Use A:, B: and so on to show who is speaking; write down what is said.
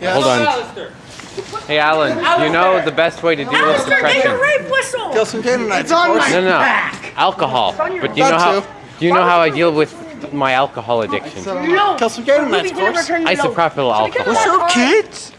A: Yeah.
B: Hold on. Hey, Alan, you know the best way to deal with
C: Alistair, get
B: depression?
C: rape whistle!
A: Kill some Canaanites,
C: It's on my
B: No, no,
C: back.
B: alcohol. But do you know how? Do you know how I deal with my alcohol addiction?
C: No.
A: Kill some Canaanites, of course.
B: Isopropyl alcohol.
A: What's up, kids?